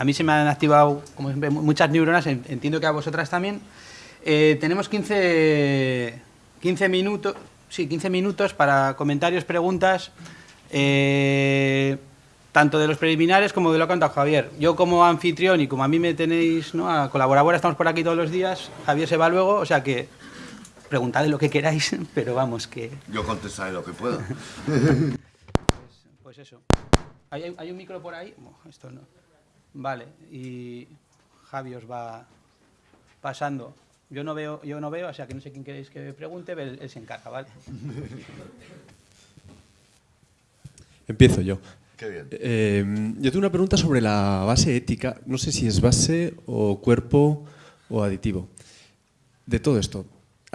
a mí se me han activado como siempre, muchas neuronas, entiendo que a vosotras también. Eh, tenemos 15, 15 minutos, sí, 15 minutos para comentarios, preguntas, eh, tanto de los preliminares como de lo que ha contado Javier. Yo como anfitrión y como a mí me tenéis ¿no? a colaborar, estamos por aquí todos los días, Javier se va luego, o sea que preguntad lo que queráis, pero vamos que... Yo contestaré lo que pueda. pues, pues, eso. ¿Hay, ¿Hay, un micro por ahí? esto no. Vale, y Javi os va pasando. Yo no veo, yo no veo, o sea que no sé quién queréis que pregunte, pero él, se encarga, ¿vale? Empiezo yo. Qué bien. Eh, yo tengo una pregunta sobre la base ética. No sé si es base o cuerpo o aditivo. De todo esto,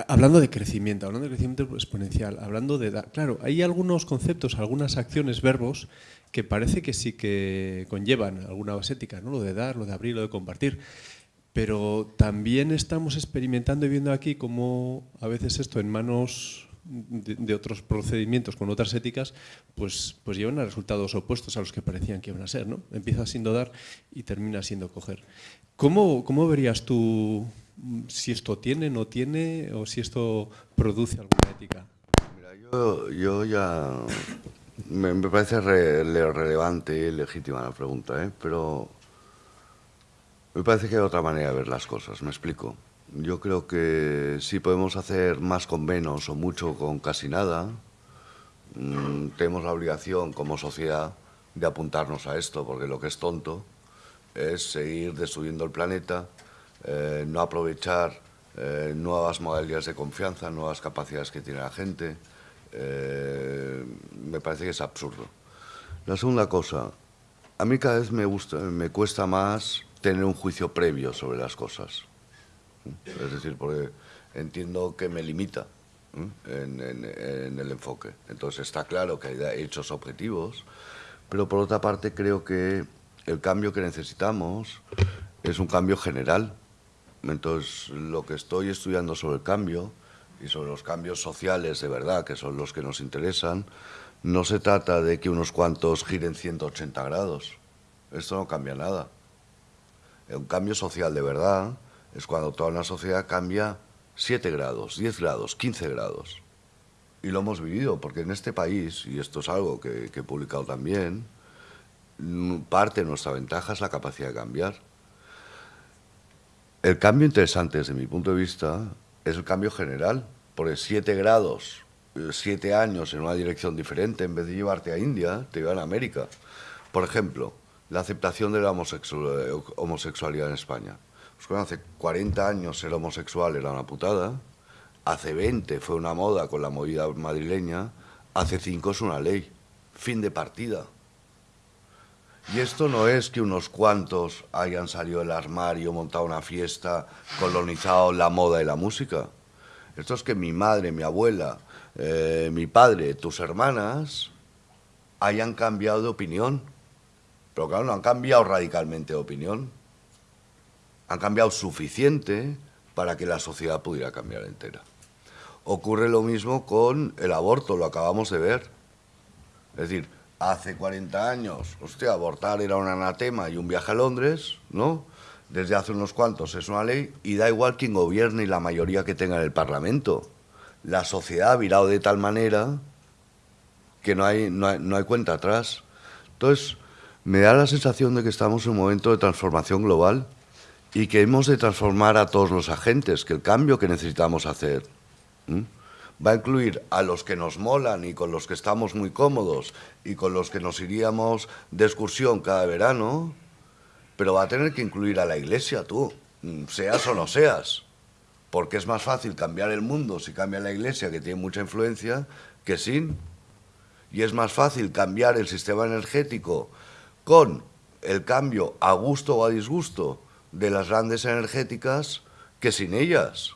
hablando de crecimiento, hablando de crecimiento exponencial, hablando de... Claro, hay algunos conceptos, algunas acciones, verbos, que parece que sí que conllevan alguna base ética, ¿no? lo de dar, lo de abrir, lo de compartir. Pero también estamos experimentando y viendo aquí cómo a veces esto en manos de, otros procedimientos con otras éticas, pues, pues llevan a resultados opuestos a los que parecían que iban a ser. ¿no? Empieza siendo dar y termina siendo coger. ¿Cómo, cómo verías tú si esto tiene, no tiene, o si esto produce alguna ética? Mira, yo, yo ya me, parece relevante y legítima la pregunta, ¿eh? pero me parece que hay otra manera de ver las cosas, me explico. Yo creo que si podemos hacer más con menos o mucho con casi nada, mm, tenemos la obligación como sociedad de apuntarnos a esto, porque lo que es tonto es seguir destruyendo el planeta, eh, no aprovechar eh, nuevas modalidades de confianza, nuevas capacidades que tiene la gente, eh, me parece que es absurdo. La segunda cosa, a mí cada vez me, gusta, me cuesta más tener un juicio previo sobre las cosas. Es decir, porque entiendo que me limita en, en, el enfoque. Entonces está claro que hay hechos objetivos, pero por otra parte creo que el cambio que necesitamos es un cambio general. Entonces lo que estoy estudiando sobre el cambio y sobre los cambios sociales de verdad, que son los que nos interesan, no se trata de que unos cuantos giren 180 grados. Esto no cambia nada. Un cambio social de verdad es cuando toda una sociedad cambia 7 grados, 10 grados, 15 grados. Y lo hemos vivido, porque en este país, y esto es algo que, que he publicado también, parte de nuestra ventaja es la capacidad de cambiar. El cambio interesante desde mi punto de vista es el cambio general, porque siete grados, siete años en una dirección diferente, en vez de llevarte a India, te llevan a América. Por ejemplo, la aceptación de la homosexualidad en España. Pues hace 40 años ser homosexual era una putada, hace 20 fue una moda con la movida madrileña, hace 5 es una ley. Fin de partida. Y esto no es que unos cuantos hayan salido del armario, montado una fiesta, colonizado la moda y la música. Esto es que mi madre, mi abuela, eh, mi padre, tus hermanas hayan cambiado de opinión. Pero claro, no han cambiado radicalmente de opinión. Han cambiado suficiente para que la sociedad pudiera cambiar entera. Ocurre lo mismo con el aborto, lo acabamos de ver. Es decir, hace 40 años, hostia, abortar era un anatema y un viaje a Londres, ¿no? Desde hace unos cuantos es una ley y da igual quien gobierne y la mayoría que tenga en el Parlamento. La sociedad ha virado de tal manera que no hay, no hay cuenta atrás. Entonces, me da la sensación de que estamos en un momento de transformación global y que hemos de transformar a todos los agentes, que el cambio que necesitamos hacer va a incluir a los que nos molan y con los que estamos muy cómodos y con los que nos iríamos de excursión cada verano, pero va a tener que incluir a la iglesia tú, mm, seas o no seas, porque es más fácil cambiar el mundo si cambia la iglesia, que tiene mucha influencia, que sin. Y es más fácil cambiar el sistema energético con el cambio a gusto o a disgusto de las grandes energéticas que sin ellas.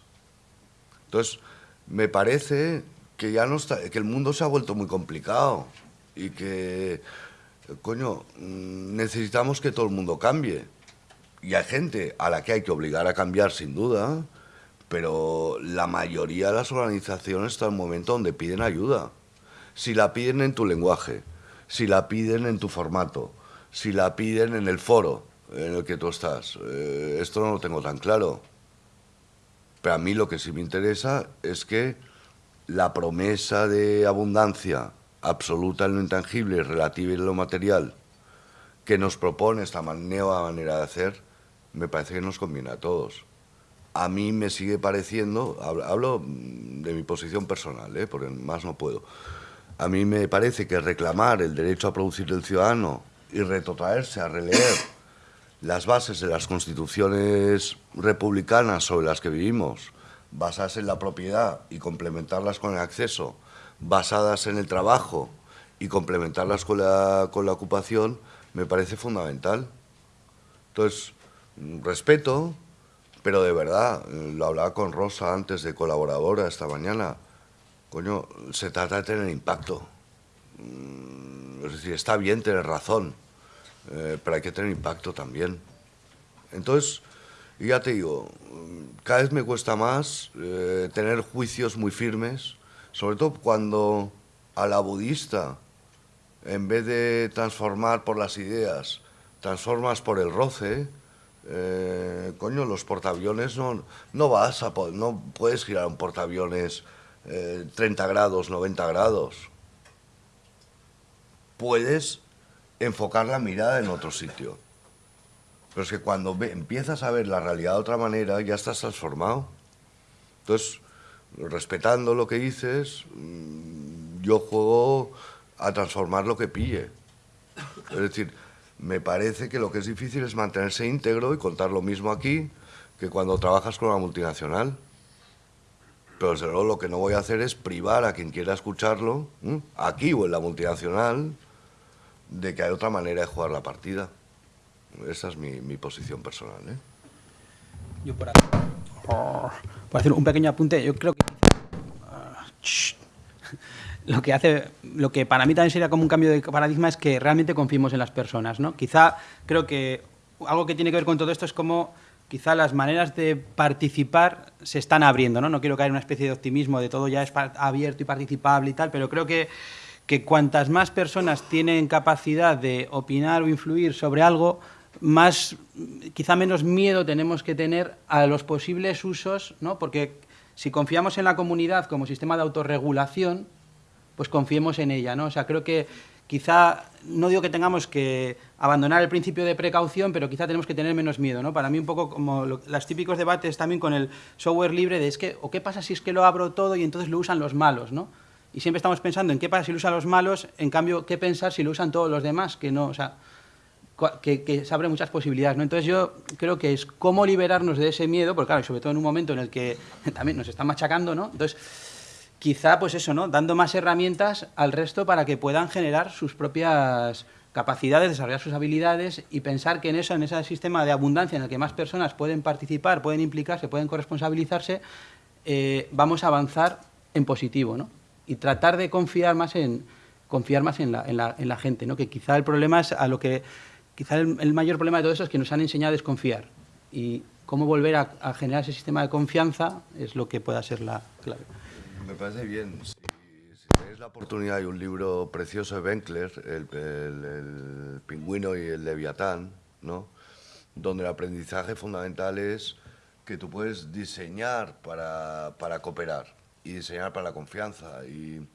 Entonces, me parece que ya no está, que el mundo se ha vuelto muy complicado y que, coño, mm, necesitamos que todo el mundo cambie. Y hay gente a la que hay que obligar a cambiar sin duda, pero la mayoría de las organizaciones están en un momento donde piden ayuda. Si la piden en tu lenguaje, si la piden en tu formato, si la piden en el foro, en el que tú estás. Eh, esto no lo tengo tan claro. Pero a mí lo que sí me interesa es que la promesa de abundancia absoluta en lo intangible y relativa en lo material que nos propone esta nueva manera de hacer, me parece que nos conviene a todos. A mí me sigue pareciendo, hablo de mi posición personal, ¿eh? porque más no puedo, a mí me parece que reclamar el derecho a producir del ciudadano y retrotraerse a releer las bases de las constituciones republicanas sobre las que vivimos, basadas en la propiedad y complementarlas con el acceso, basadas en el trabajo y complementarlas con la, con la ocupación, me parece fundamental. Entonces, respeto, pero de verdad, lo hablaba con Rosa antes de colaboradora esta mañana, coño, se trata de tener impacto. Mm, es decir, está bien tener razón, eh, pero hay que tener impacto también. Entonces, ya te digo, cada vez me cuesta más eh, tener juicios muy firmes, sobre todo cuando a la budista, en vez de transformar por las ideas, transformas por el roce, eh, coño, los portaaviones no, no vas a no puedes girar un portaaviones 30 grados, 90 grados. Puedes enfocar la mirada en otro sitio. Pero es que cuando empiezas a ver la realidad de otra manera, ya estás transformado. Entonces, respetando lo que dices, mm, yo juego a transformar lo que pille. Es decir, me parece que lo que es difícil es mantenerse íntegro y contar lo mismo aquí que cuando trabajas con una multinacional. Pero desde luego lo que no voy a hacer es privar a quien quiera escucharlo, aquí o en la multinacional, de que hay otra manera de jugar la partida. Esa es mi, mi posición personal. ¿eh? Yo por, por, hacer un pequeño apunte, yo creo que lo que hace, lo que para mí también sería como un cambio de paradigma es que realmente confiemos en las personas, ¿no? Quizá creo que algo que tiene que ver con todo esto es como quizá las maneras de participar se están abriendo, ¿no? No quiero caer en una especie de optimismo de todo ya es abierto y participable y tal, pero creo que que cuantas más personas tienen capacidad de opinar o influir sobre algo, más, quizá menos miedo tenemos que tener a los posibles usos, ¿no? Porque si confiamos en la comunidad como sistema de autorregulación, pues confiemos en ella, ¿no? O sea, creo que quizá, no digo que tengamos que abandonar el principio de precaución, pero quizá tenemos que tener menos miedo, ¿no? Para mí un poco como los típicos debates también con el software libre de es que, ¿o qué pasa si es que lo abro todo y entonces lo usan los malos, ¿no? Y siempre estamos pensando en qué pasa si lo usan los malos, en cambio, qué pensar si lo usan todos los demás, que no, o sea, que, se abren muchas posibilidades. ¿no? Entonces yo creo que es cómo liberarnos de ese miedo, porque claro, sobre todo en un momento en el que también nos están machacando, ¿no? Entonces, quizá pues eso, ¿no? Dando más herramientas al resto para que puedan generar sus propias capacidades, desarrollar sus habilidades y pensar que en eso, en ese sistema de abundancia en el que más personas pueden participar, pueden implicarse, pueden corresponsabilizarse, eh, vamos a avanzar en positivo, ¿no? Y tratar de confiar más en, confiar más en la, en la, en la gente, ¿no? que quizá el problema es a lo que, quizá el, mayor problema de todo eso es que nos han enseñado a desconfiar y cómo volver a, generar ese sistema de confianza es lo que pueda ser la clave. Me parece bien. Tenéis la oportunidad, hay un libro precioso de Benkler, el, el, pingüino y el leviatán, ¿no? donde el aprendizaje fundamental es que tú puedes diseñar para, para cooperar y diseñar para la confianza. Y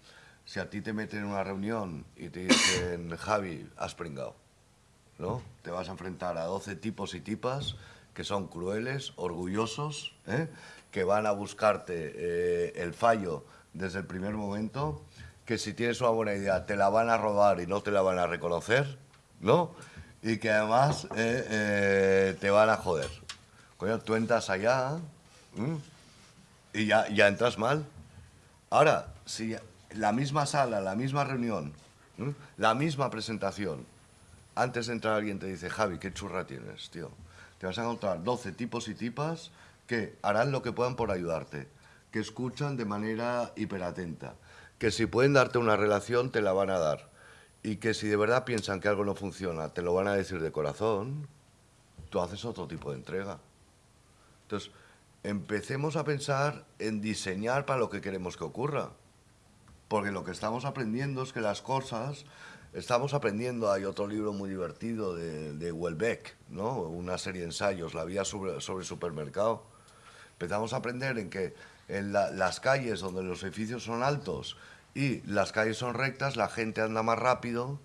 si a ti te meten en una reunión y te dicen, Javi, has pringado, ¿no? Te vas a enfrentar a 12 tipos y tipas que son crueles, orgullosos, ¿eh? que van a buscarte eh, el fallo desde el primer momento, que si tienes una buena idea te la van a robar y no te la van a reconocer, ¿no? Y que además eh, te van a joder. Coño, tú entras allá y ya, ya entras mal. Ahora, si la misma sala, la misma reunión, la misma presentación, antes de entrar alguien te dice, Javi, qué churra tienes, tío. Te vas a encontrar 12 tipos y tipas que harán lo que puedan por ayudarte, que escuchan de manera hiperatenta, que si pueden darte una relación te la van a dar y que si de verdad piensan que algo no funciona te lo van a decir de corazón, tú haces otro tipo de entrega. Entonces, empecemos a pensar en diseñar para lo que queremos que ocurra. Porque lo que estamos aprendiendo es que las cosas Estamos aprendiendo, hay otro libro muy divertido de, de Welbeck, ¿no? una serie de ensayos, La vía sobre, sobre supermercado. Empezamos a aprender en que en las calles donde los edificios son altos y las calles son rectas, la gente anda más rápido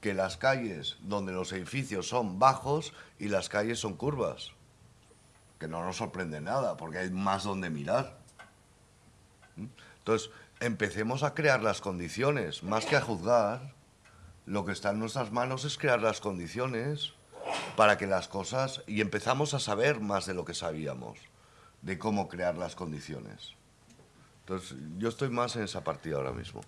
que las calles donde los edificios son bajos y las calles son curvas. No nos sorprende nada, porque hay más donde mirar. ¿Mm? Entonces, empecemos a crear las condiciones, más que a juzgar, lo que está en nuestras manos es crear las condiciones para que las cosas, y empezamos a saber más de lo que sabíamos, de cómo crear las condiciones. Entonces, yo estoy más en esa partida ahora mismo.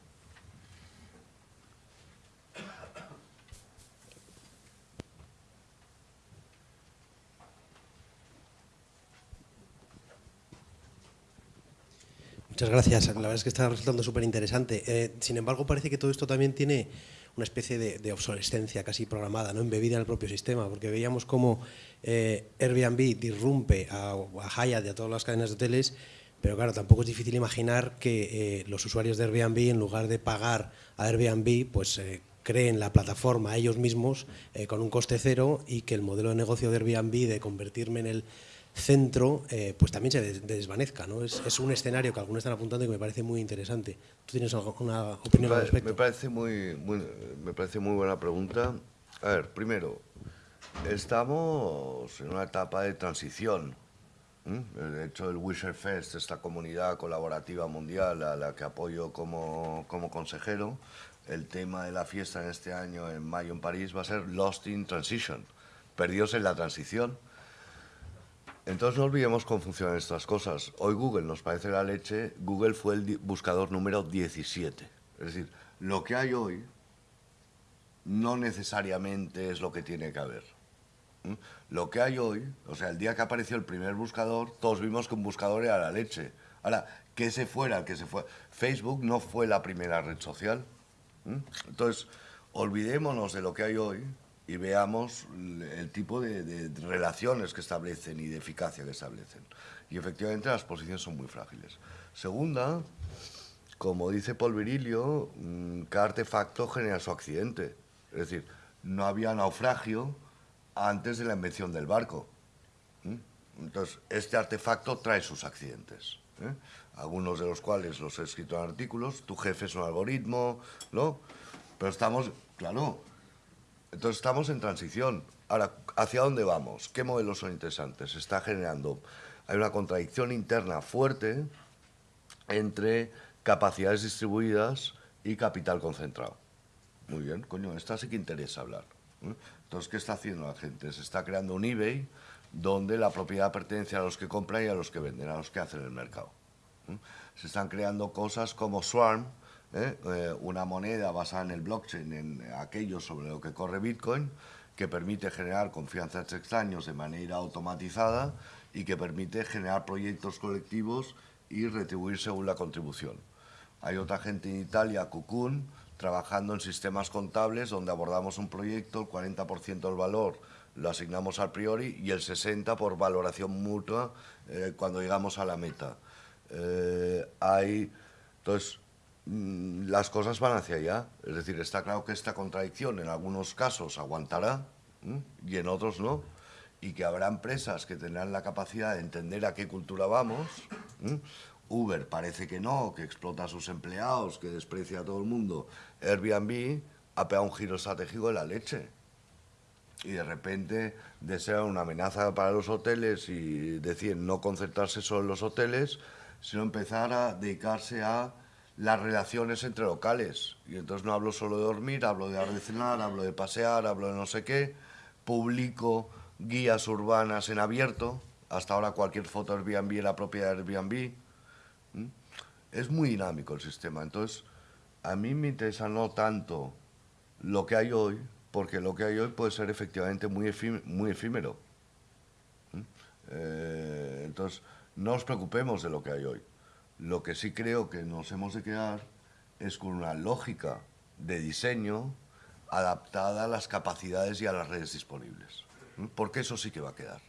Muchas gracias. La verdad es que está resultando súper interesante. Eh, sin embargo, parece que todo esto también tiene una especie de, obsolescencia casi programada, ¿no? embebida en el propio sistema, porque veíamos cómo eh, Airbnb disrumpe a, a Hyatt y a todas las cadenas de hoteles, pero claro, tampoco es difícil imaginar que eh, los usuarios de Airbnb, en lugar de pagar a Airbnb, pues creen la plataforma ellos mismos con un coste cero y que el modelo de negocio de Airbnb de convertirme en el centro, eh, pues también se desvanezca. ¿no? Es, un escenario que algunos están apuntando y que me parece muy interesante. ¿Tú tienes alguna opinión al respecto? Me parece muy, me parece muy buena pregunta. A ver, primero, estamos en una etapa de transición. De hecho, el Wisher Fest, esta comunidad colaborativa mundial a la que apoyo como, como consejero, el tema de la fiesta en este año, en mayo en París, va a ser Lost in Transition, perdidos en la transición entonces no olvidemos cómo funcionan estas cosas. Hoy Google nos parece la leche, Google fue el buscador número 17. Es decir, lo que hay hoy no necesariamente es lo que tiene que haber. Lo que hay hoy, o sea, el día que apareció el primer buscador, todos vimos que un buscador era la leche. Ahora, que se fuera, que se fue. Facebook no fue la primera red social. Entonces, olvidémonos de lo que hay hoy y veamos el tipo de, relaciones que establecen y de eficacia que establecen. Y efectivamente las posiciones son muy frágiles. Segunda, como dice Paul Virilio, mm, cada artefacto genera su accidente. Es decir, no había naufragio antes de la invención del barco. Entonces, este artefacto trae sus accidentes. ¿eh? Algunos de los cuales los he escrito en artículos. Tu jefe es un algoritmo, ¿no? Pero estamos, claro, entonces estamos en transición. Ahora, ¿hacia dónde vamos? ¿Qué modelos son interesantes? Se está generando, hay una contradicción interna fuerte entre capacidades distribuidas y capital concentrado. Muy bien, coño, esta sí que interesa hablar. Entonces, ¿qué está haciendo la gente? Se está creando un eBay donde la propiedad pertenece a los que compran y a los que venden, a los que hacen el mercado. Se están creando cosas como Swarm, ¿eh? Eh, una moneda basada en el blockchain, en aquello sobre lo que corre Bitcoin, que permite generar confianzas extraños de manera automatizada y que permite generar proyectos colectivos y retribuir según la contribución. Hay otra gente en Italia, Cocoon, trabajando en sistemas contables donde abordamos un proyecto, el 40% del valor lo asignamos a priori y el 60% por valoración mutua eh, cuando llegamos a la meta. hay, entonces, las cosas van hacia allá. Es decir, está claro que esta contradicción en algunos casos aguantará y en otros no. Y que habrá empresas que tendrán la capacidad de entender a qué cultura vamos. Uber parece que no, que explota a sus empleados, que desprecia a todo el mundo. Airbnb ha pegado un giro estratégico de la leche. Y de repente, de ser una amenaza para los hoteles y decir no concentrarse solo en los hoteles, sino empezar a dedicarse a las relaciones entre locales. Y entonces no hablo solo de dormir, hablo de cenar, hablo de pasear, hablo de no sé qué, publico guías urbanas en abierto, hasta ahora cualquier foto Airbnb era propiedad de Airbnb. Es muy dinámico el sistema, entonces a mí me interesa no tanto lo que hay hoy, porque lo que hay hoy puede ser efectivamente muy, muy efímero. Eh, entonces, no os preocupemos de lo que hay hoy. Lo que sí creo que nos hemos de quedar es con una lógica de diseño adaptada a las capacidades y a las redes disponibles. Porque eso sí que va a quedar.